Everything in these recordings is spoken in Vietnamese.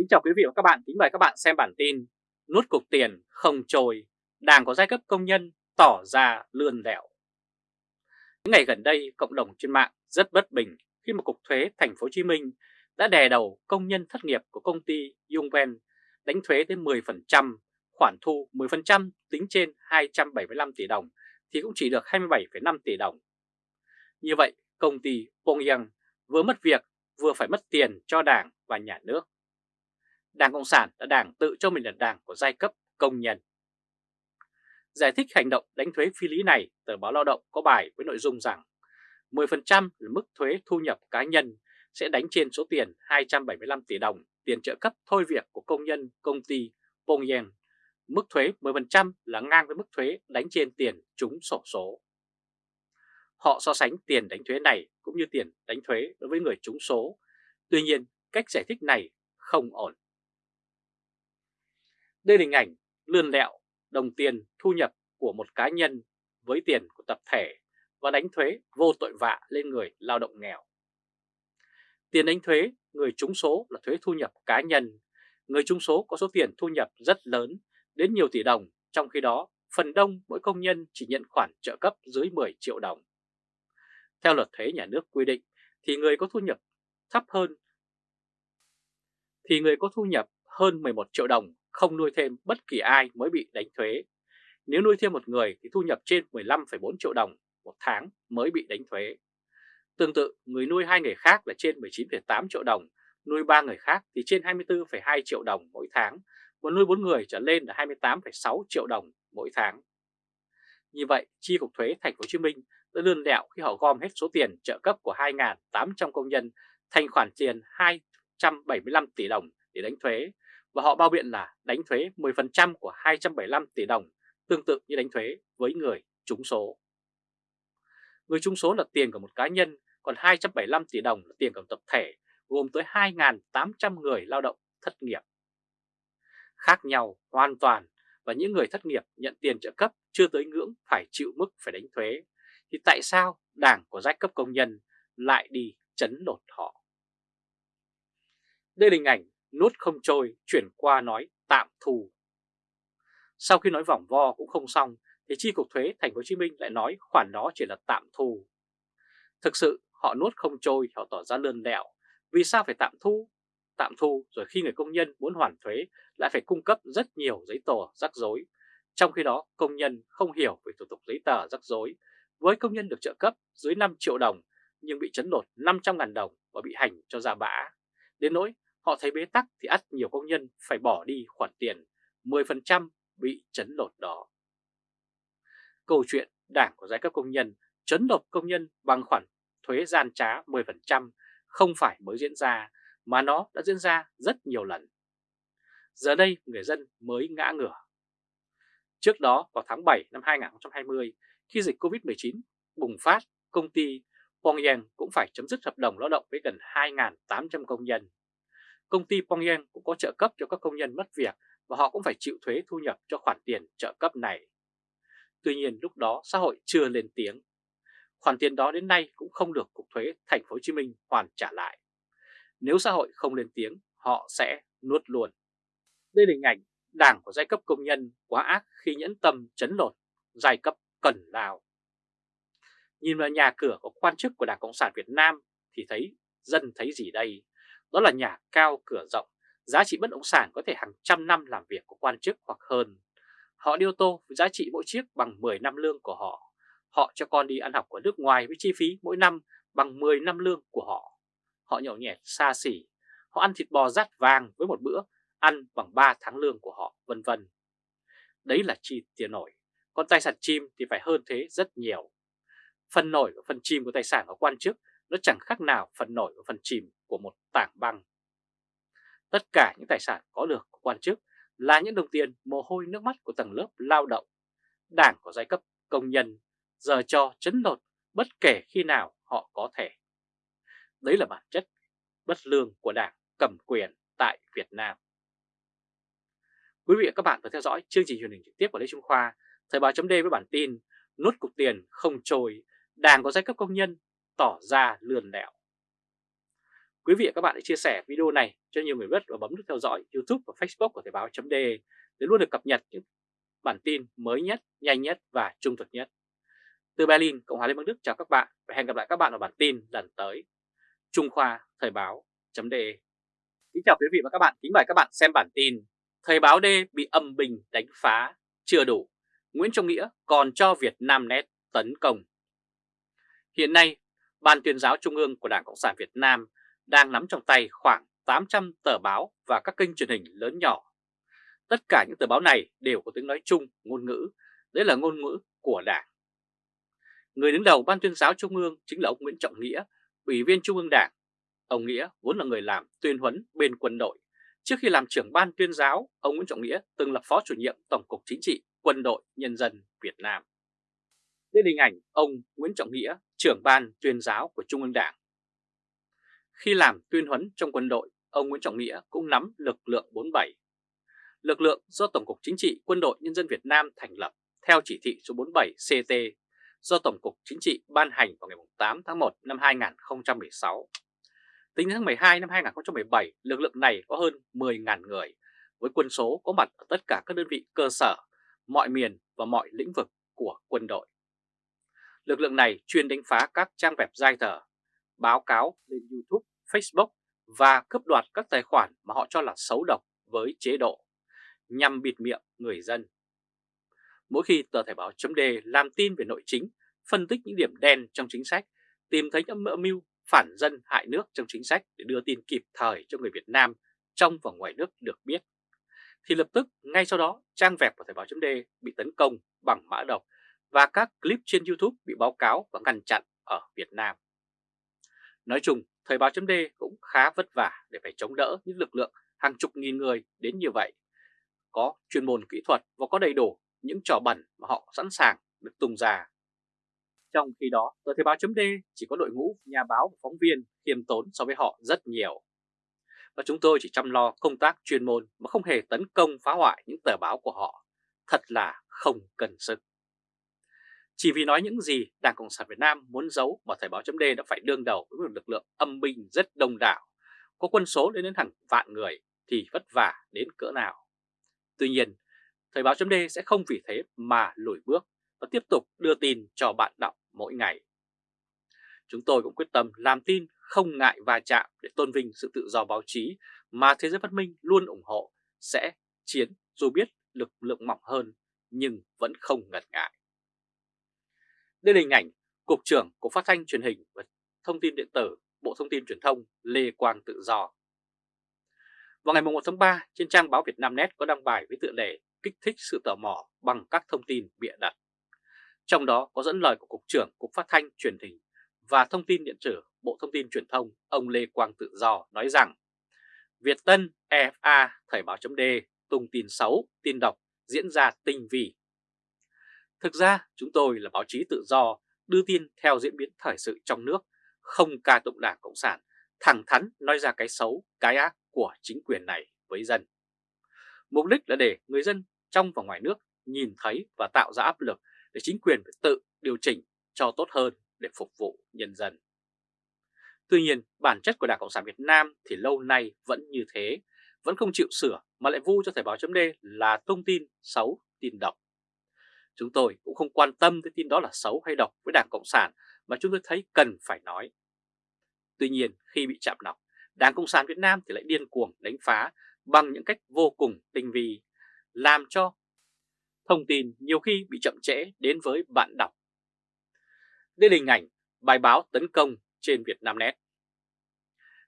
Kính chào quý vị và các bạn, kính mời các bạn xem bản tin nút cục tiền không trôi, Đảng có giai cấp công nhân tỏ ra lươn lẹo Những ngày gần đây, cộng đồng trên mạng rất bất bình khi mà Cục Thuế Thành phố Hồ Chí Minh đã đè đầu công nhân thất nghiệp của công ty Yungven đánh thuế tới 10%, khoản thu 10% tính trên 275 tỷ đồng thì cũng chỉ được 27,5 tỷ đồng. Như vậy, công ty Pongyang vừa mất việc vừa phải mất tiền cho đảng và nhà nước. Đảng Cộng sản là đảng tự cho mình là đảng của giai cấp công nhân. Giải thích hành động đánh thuế phi lý này, tờ báo Lao động có bài với nội dung rằng 10% là mức thuế thu nhập cá nhân sẽ đánh trên số tiền 275 tỷ đồng tiền trợ cấp thôi việc của công nhân công ty Pongyen. Mức thuế 10% là ngang với mức thuế đánh trên tiền trúng sổ số. Họ so sánh tiền đánh thuế này cũng như tiền đánh thuế đối với người trúng số. Tuy nhiên, cách giải thích này không ổn. Đây là hình ảnh lươn lẹo đồng tiền thu nhập của một cá nhân với tiền của tập thể và đánh thuế vô tội vạ lên người lao động nghèo. Tiền đánh thuế người trúng số là thuế thu nhập cá nhân. Người trúng số có số tiền thu nhập rất lớn, đến nhiều tỷ đồng, trong khi đó phần đông mỗi công nhân chỉ nhận khoản trợ cấp dưới 10 triệu đồng. Theo luật thuế nhà nước quy định thì người có thu nhập thấp hơn thì người có thu nhập hơn 11 triệu đồng không nuôi thêm bất kỳ ai mới bị đánh thuế. Nếu nuôi thêm một người thì thu nhập trên 15,4 triệu đồng một tháng mới bị đánh thuế. Tương tự, người nuôi hai người khác là trên 19,8 triệu đồng, nuôi ba người khác thì trên 24,2 triệu đồng mỗi tháng, và nuôi bốn người trở lên là 28,6 triệu đồng mỗi tháng. Như vậy, chi cục thuế thành phố Hồ Chí Minh đã lươn lẹo khi họ gom hết số tiền trợ cấp của 2.800 công nhân thành khoản tiền 275 tỷ đồng để đánh thuế và họ bao biện là đánh thuế 10% của 275 tỷ đồng tương tự như đánh thuế với người trúng số. Người trúng số là tiền của một cá nhân, còn 275 tỷ đồng là tiền của tập thể gồm tới 2.800 người lao động thất nghiệp. Khác nhau hoàn toàn và những người thất nghiệp nhận tiền trợ cấp chưa tới ngưỡng phải chịu mức phải đánh thuế, thì tại sao đảng của giai cấp công nhân lại đi chấn lột họ? Đây là hình ảnh nuốt không trôi chuyển qua nói tạm thu. Sau khi nói vòng vo cũng không xong thì chi cục thuế thành phố Hồ Chí Minh lại nói khoản đó chỉ là tạm thu. Thực sự họ nuốt không trôi họ tỏ ra lươn lẹo, vì sao phải tạm thu? Tạm thu rồi khi người công nhân muốn hoàn thuế lại phải cung cấp rất nhiều giấy tờ rắc rối. Trong khi đó công nhân không hiểu về thủ tục giấy tờ rắc rối, với công nhân được trợ cấp dưới 5 triệu đồng nhưng bị chấn lột 500.000 đồng và bị hành cho ra bã. Đến nỗi họ thấy bế tắc thì ắt nhiều công nhân phải bỏ đi khoản tiền 10% bị chấn lột đó. Câu chuyện đảng của giai cấp công nhân chấn lột công nhân bằng khoản thuế gian trá 10% không phải mới diễn ra mà nó đã diễn ra rất nhiều lần. Giờ đây người dân mới ngã ngửa. Trước đó vào tháng 7 năm 2020 khi dịch Covid-19 bùng phát, công ty Pyongyang cũng phải chấm dứt hợp đồng lao động với gần 2.800 công nhân. Công ty Pyongyang cũng có trợ cấp cho các công nhân mất việc và họ cũng phải chịu thuế thu nhập cho khoản tiền trợ cấp này. Tuy nhiên lúc đó xã hội chưa lên tiếng. Khoản tiền đó đến nay cũng không được Cục Thuế Thành phố Hồ Chí Minh hoàn trả lại. Nếu xã hội không lên tiếng, họ sẽ nuốt luôn. Đây là hình ảnh đảng của giai cấp công nhân quá ác khi nhẫn tâm chấn lột giai cấp cần lao. Nhìn vào nhà cửa của quan chức của Đảng Cộng sản Việt Nam thì thấy dân thấy gì đây? Đó là nhà cao cửa rộng, giá trị bất động sản có thể hàng trăm năm làm việc của quan chức hoặc hơn. Họ đi ô tô với giá trị mỗi chiếc bằng 10 năm lương của họ. Họ cho con đi ăn học ở nước ngoài với chi phí mỗi năm bằng 10 năm lương của họ. Họ nhậu nhẹt xa xỉ. Họ ăn thịt bò rát vàng với một bữa ăn bằng 3 tháng lương của họ, vân vân. Đấy là chi tiền nổi. Còn tài sản chim thì phải hơn thế rất nhiều. Phần nổi và phần chim của tài sản của quan chức nó chẳng khác nào phần nổi và phần chìm của một tảng băng. Tất cả những tài sản có được của quan chức là những đồng tiền mồ hôi nước mắt của tầng lớp lao động. Đảng của giai cấp công nhân giờ cho chấn lột bất kể khi nào họ có thể. Đấy là bản chất bất lương của đảng cầm quyền tại Việt Nam. Quý vị và các bạn vừa theo dõi chương trình truyền hình trực tiếp của Lê Trung Khoa, Thời báo chấm với bản tin Nốt cục tiền không trôi, đảng có giai cấp công nhân tỏ ra lườn lẹo. Quý vị và các bạn hãy chia sẻ video này cho nhiều người biết và bấm nút theo dõi YouTube và Facebook của Thời báo .de để luôn được cập nhật những bản tin mới nhất, nhanh nhất và trung thực nhất. Từ Berlin, Cộng hòa Liên bang Đức chào các bạn và hẹn gặp lại các bạn ở bản tin lần tới. Trung Khoa Thời báo .de Kính chào quý vị và các bạn, kính mời các bạn xem bản tin Thời báo D bị âm bình đánh phá, chưa đủ, Nguyễn Trọng Nghĩa còn cho Việt Nam Net tấn công. Hiện nay, Ban tuyên giáo Trung ương của Đảng Cộng sản Việt Nam đang nắm trong tay khoảng 800 tờ báo và các kênh truyền hình lớn nhỏ. Tất cả những tờ báo này đều có tiếng nói chung, ngôn ngữ, đấy là ngôn ngữ của Đảng. Người đứng đầu Ban tuyên giáo Trung ương chính là ông Nguyễn Trọng Nghĩa, Ủy viên Trung ương Đảng. Ông Nghĩa vốn là người làm tuyên huấn bên quân đội. Trước khi làm trưởng Ban tuyên giáo, ông Nguyễn Trọng Nghĩa từng là Phó chủ nhiệm Tổng cục Chính trị Quân đội Nhân dân Việt Nam. Đây là hình ảnh ông Nguyễn Trọng Nghĩa, trưởng Ban tuyên giáo của Trung ương Đảng. Khi làm tuyên huấn trong quân đội, ông Nguyễn Trọng Nghĩa cũng nắm lực lượng 47. Lực lượng do Tổng cục Chính trị Quân đội Nhân dân Việt Nam thành lập theo chỉ thị số 47 CT do Tổng cục Chính trị ban hành vào ngày 8 tháng 1 năm 2016. Tính đến tháng 12 năm 2017, lực lượng này có hơn 10.000 người, với quân số có mặt ở tất cả các đơn vị cơ sở, mọi miền và mọi lĩnh vực của quân đội. Lực lượng này chuyên đánh phá các trang web dai thờ, báo cáo lên YouTube, Facebook và cướp đoạt các tài khoản mà họ cho là xấu độc với chế độ, nhằm bịt miệng người dân. Mỗi khi tờ Thể báo chấm làm tin về nội chính, phân tích những điểm đen trong chính sách, tìm thấy những âm mưu phản dân hại nước trong chính sách để đưa tin kịp thời cho người Việt Nam trong và ngoài nước được biết, thì lập tức ngay sau đó trang web của Thời báo chấm bị tấn công bằng mã độc và các clip trên YouTube bị báo cáo và ngăn chặn ở Việt Nam. Nói chung, Thời báo chấm cũng khá vất vả để phải chống đỡ những lực lượng hàng chục nghìn người đến như vậy. Có chuyên môn kỹ thuật và có đầy đủ những trò bẩn mà họ sẵn sàng được tung ra. Trong khi đó, tờ Thời báo chấm chỉ có đội ngũ nhà báo và phóng viên khiêm tốn so với họ rất nhiều. Và chúng tôi chỉ chăm lo công tác chuyên môn mà không hề tấn công phá hoại những tờ báo của họ. Thật là không cần sức. Chỉ vì nói những gì Đảng Cộng sản Việt Nam muốn giấu mà Thời báo chấm đã phải đương đầu với một lực lượng âm binh rất đông đảo, có quân số lên đến hàng vạn người thì vất vả đến cỡ nào. Tuy nhiên, Thời báo chấm sẽ không vì thế mà lùi bước và tiếp tục đưa tin cho bạn đọc mỗi ngày. Chúng tôi cũng quyết tâm làm tin không ngại va chạm để tôn vinh sự tự do báo chí mà Thế giới văn minh luôn ủng hộ sẽ chiến dù biết lực lượng mỏng hơn nhưng vẫn không ngần ngại. Đây là hình ảnh Cục trưởng Cục Phát thanh Truyền hình và Thông tin Điện tử Bộ Thông tin Truyền thông Lê Quang Tự Do. Vào ngày 1 tháng 3, trên trang báo Việt Nam Net có đăng bài với tựa đề kích thích sự tò mò bằng các thông tin bịa đặt. Trong đó có dẫn lời của Cục trưởng Cục Phát thanh Truyền hình và Thông tin Điện tử Bộ Thông tin Truyền thông ông Lê Quang Tự Do nói rằng Việt Tân, EFA, Thời báo chấm tung tin xấu, tin độc diễn ra tinh vi Thực ra chúng tôi là báo chí tự do, đưa tin theo diễn biến thời sự trong nước, không ca tụng đảng Cộng sản, thẳng thắn nói ra cái xấu, cái ác của chính quyền này với dân. Mục đích là để người dân trong và ngoài nước nhìn thấy và tạo ra áp lực để chính quyền phải tự điều chỉnh cho tốt hơn để phục vụ nhân dân. Tuy nhiên, bản chất của Đảng Cộng sản Việt Nam thì lâu nay vẫn như thế, vẫn không chịu sửa mà lại vu cho Thời báo chấm là thông tin xấu, tin độc. Chúng tôi cũng không quan tâm tới tin đó là xấu hay độc với Đảng Cộng sản mà chúng tôi thấy cần phải nói. Tuy nhiên khi bị chạm nọc, Đảng Cộng sản Việt Nam thì lại điên cuồng đánh phá bằng những cách vô cùng tinh vi, làm cho thông tin nhiều khi bị chậm trễ đến với bạn đọc. Đây là hình ảnh bài báo tấn công trên Vietnamnet.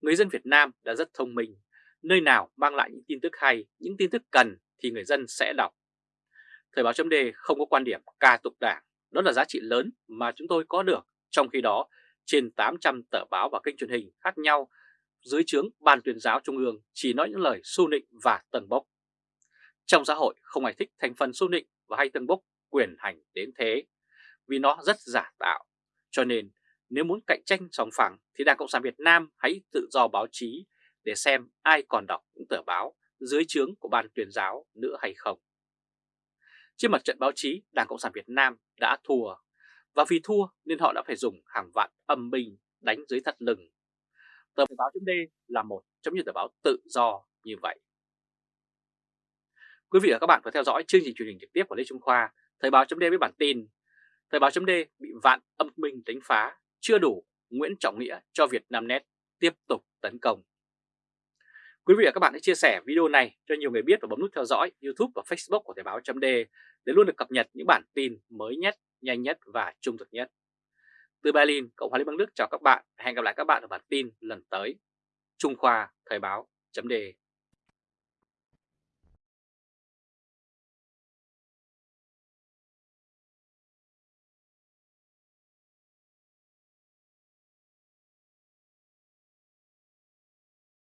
Người dân Việt Nam đã rất thông minh, nơi nào mang lại những tin tức hay, những tin tức cần thì người dân sẽ đọc. Thời báo chấm đề không có quan điểm ca tụng đảng, đó là giá trị lớn mà chúng tôi có được. Trong khi đó, trên 800 tờ báo và kênh truyền hình khác nhau dưới trướng Ban tuyên giáo Trung ương chỉ nói những lời su nịnh và tầng bốc. Trong xã hội không ai thích thành phần su nịnh và hay tầng bốc quyền hành đến thế, vì nó rất giả tạo. Cho nên nếu muốn cạnh tranh sòng phẳng thì Đảng Cộng sản Việt Nam hãy tự do báo chí để xem ai còn đọc những tờ báo dưới trướng của Ban tuyên giáo nữa hay không. Trên mặt trận báo chí, Đảng Cộng sản Việt Nam đã thua, và vì thua nên họ đã phải dùng hàng vạn âm binh đánh dưới thắt lưng. tờ báo chấm là một trong những tờ báo tự do như vậy. Quý vị và các bạn vừa theo dõi chương trình truyền hình trực tiếp của Lê Trung Khoa, Thời báo chấm với bản tin Thời báo chấm bị vạn âm binh đánh phá, chưa đủ, Nguyễn Trọng Nghĩa cho Việt Nam Net tiếp tục tấn công. Quý vị và các bạn hãy chia sẻ video này cho nhiều người biết và bấm nút theo dõi YouTube và Facebook của Thời báo chấm để luôn được cập nhật những bản tin mới nhất, nhanh nhất và trung thực nhất. Từ Berlin, Cộng hòa Liên bang Đức chào các bạn. Hẹn gặp lại các bạn ở bản tin lần tới. Trung Khoa Thời báo chấm